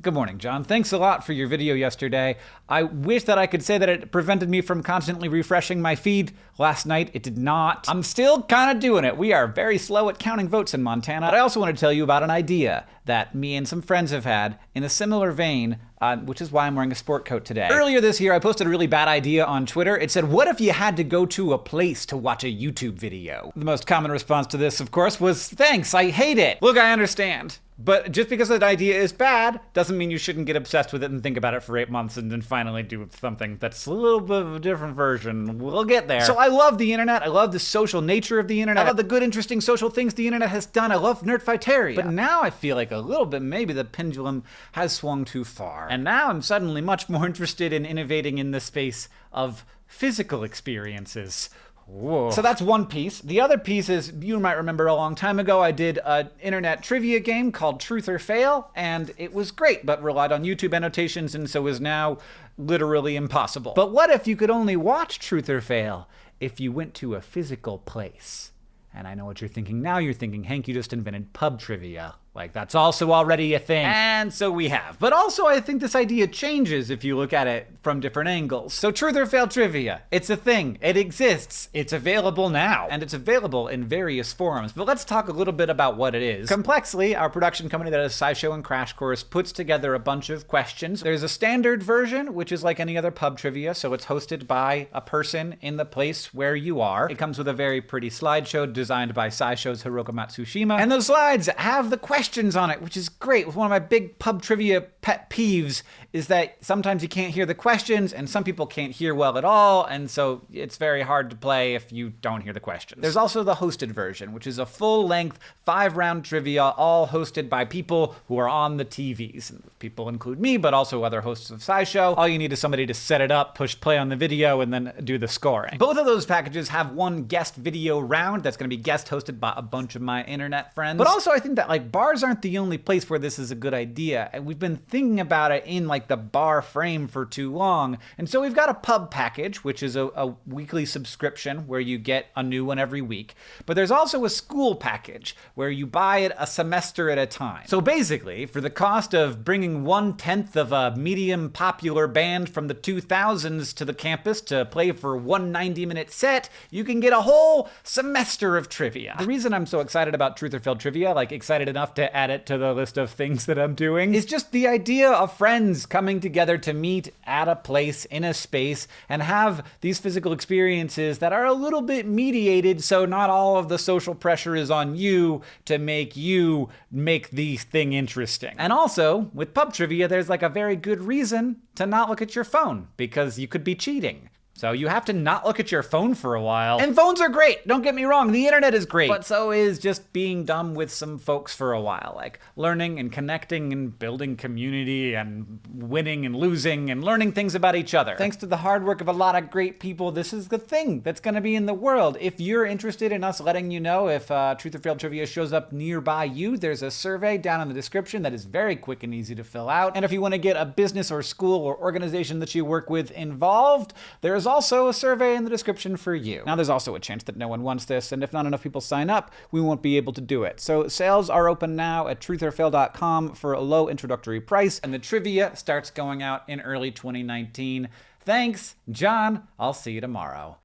Good morning, John. Thanks a lot for your video yesterday. I wish that I could say that it prevented me from constantly refreshing my feed. Last night, it did not. I'm still kind of doing it. We are very slow at counting votes in Montana. But I also want to tell you about an idea that me and some friends have had in a similar vein, uh, which is why I'm wearing a sport coat today. Earlier this year, I posted a really bad idea on Twitter. It said, What if you had to go to a place to watch a YouTube video? The most common response to this, of course, was, Thanks, I hate it. Look, I understand. But just because an idea is bad doesn't mean you shouldn't get obsessed with it and think about it for eight months and then finally do something that's a little bit of a different version. We'll get there. So I love the internet. I love the social nature of the internet. I love the good, interesting social things the internet has done. I love Nerdfighteria. But now I feel like a little bit maybe the pendulum has swung too far. And now I'm suddenly much more interested in innovating in the space of physical experiences. Whoa. So that's one piece. The other piece is you might remember a long time ago I did an internet trivia game called Truth or Fail, and it was great, but relied on YouTube annotations and so is now literally impossible. But what if you could only watch Truth or Fail if you went to a physical place? And I know what you're thinking now. You're thinking, Hank, you just invented pub trivia. Like, that's also already a thing. And so we have. But also, I think this idea changes if you look at it from different angles. So, truth or fail trivia. It's a thing. It exists. It's available now. And it's available in various forums. But let's talk a little bit about what it is. Complexly, our production company that is SciShow and Crash Course puts together a bunch of questions. There's a standard version, which is like any other pub trivia. So, it's hosted by a person in the place where you are. It comes with a very pretty slideshow designed by SciShow's Hiroka Matsushima. And those slides have the questions questions on it, which is great. With one of my big pub trivia pet peeves is that sometimes you can't hear the questions and some people can't hear well at all, and so it's very hard to play if you don't hear the questions. There's also the hosted version, which is a full-length, five-round trivia, all hosted by people who are on the TVs. People include me, but also other hosts of SciShow. All you need is somebody to set it up, push play on the video, and then do the scoring. Both of those packages have one guest video round that's going to be guest hosted by a bunch of my internet friends. But also I think that like bars aren't the only place where this is a good idea. And we've been thinking about it in like the bar frame for too long. And so we've got a pub package, which is a, a weekly subscription where you get a new one every week. But there's also a school package where you buy it a semester at a time. So basically, for the cost of bringing one tenth of a medium popular band from the 2000s to the campus to play for one 90 minute set, you can get a whole semester of trivia. The reason I'm so excited about Truth or Fail trivia, like excited enough to add it to the list of things that I'm doing, is just the idea of friends coming together to meet at a place in a space and have these physical experiences that are a little bit mediated so not all of the social pressure is on you to make you make the thing interesting. And also, with pub trivia, there's like a very good reason to not look at your phone because you could be cheating. So you have to not look at your phone for a while. And phones are great, don't get me wrong, the internet is great. But so is just being dumb with some folks for a while, like learning and connecting and building community and winning and losing and learning things about each other. Thanks to the hard work of a lot of great people, this is the thing that's gonna be in the world. If you're interested in us letting you know if uh, Truth or Fail Trivia shows up nearby you, there's a survey down in the description that is very quick and easy to fill out. And if you wanna get a business or school or organization that you work with involved, there's also a survey in the description for you. Now, there's also a chance that no one wants this, and if not enough people sign up, we won't be able to do it. So sales are open now at truthorfail.com for a low introductory price, and the trivia starts going out in early 2019. Thanks, John. I'll see you tomorrow.